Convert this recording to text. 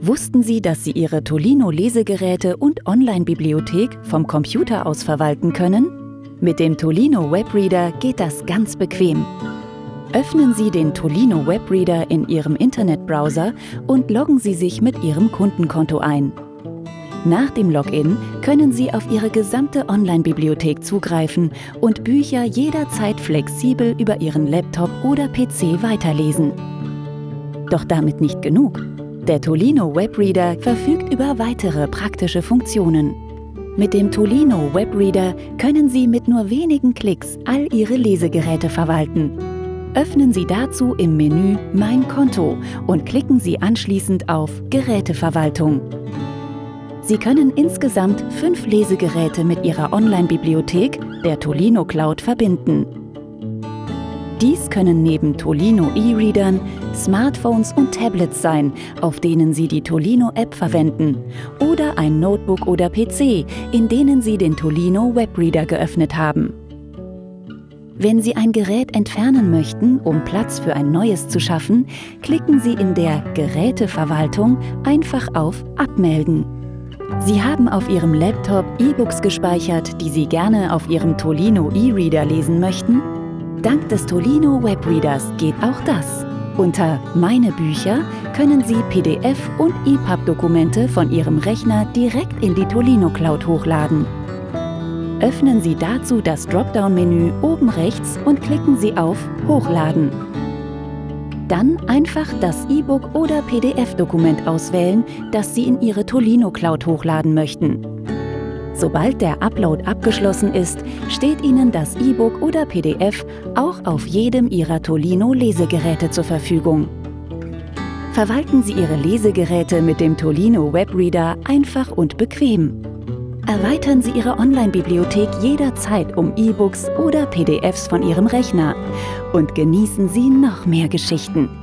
Wussten Sie, dass Sie Ihre Tolino-Lesegeräte und Online-Bibliothek vom Computer aus verwalten können? Mit dem Tolino Webreader geht das ganz bequem. Öffnen Sie den Tolino Webreader in Ihrem Internetbrowser und loggen Sie sich mit Ihrem Kundenkonto ein. Nach dem Login können Sie auf Ihre gesamte Online-Bibliothek zugreifen und Bücher jederzeit flexibel über Ihren Laptop oder PC weiterlesen. Doch damit nicht genug. Der Tolino Webreader verfügt über weitere praktische Funktionen. Mit dem Tolino Webreader können Sie mit nur wenigen Klicks all Ihre Lesegeräte verwalten. Öffnen Sie dazu im Menü Mein Konto und klicken Sie anschließend auf Geräteverwaltung. Sie können insgesamt fünf Lesegeräte mit Ihrer Online-Bibliothek, der Tolino Cloud, verbinden. Dies können neben Tolino E-Readern Smartphones und Tablets sein, auf denen Sie die Tolino-App verwenden, oder ein Notebook oder PC, in denen Sie den Tolino Webreader geöffnet haben. Wenn Sie ein Gerät entfernen möchten, um Platz für ein neues zu schaffen, klicken Sie in der Geräteverwaltung einfach auf Abmelden. Sie haben auf Ihrem Laptop E-Books gespeichert, die Sie gerne auf Ihrem Tolino E-Reader lesen möchten? Dank des Tolino Webreaders geht auch das. Unter Meine Bücher können Sie PDF- und EPUB-Dokumente von Ihrem Rechner direkt in die Tolino Cloud hochladen. Öffnen Sie dazu das Dropdown-Menü oben rechts und klicken Sie auf Hochladen. Dann einfach das E-Book oder PDF-Dokument auswählen, das Sie in Ihre Tolino Cloud hochladen möchten. Sobald der Upload abgeschlossen ist, steht Ihnen das E-Book oder PDF auch auf jedem Ihrer Tolino Lesegeräte zur Verfügung. Verwalten Sie Ihre Lesegeräte mit dem Tolino Webreader einfach und bequem. Erweitern Sie Ihre Online-Bibliothek jederzeit um E-Books oder PDFs von Ihrem Rechner und genießen Sie noch mehr Geschichten.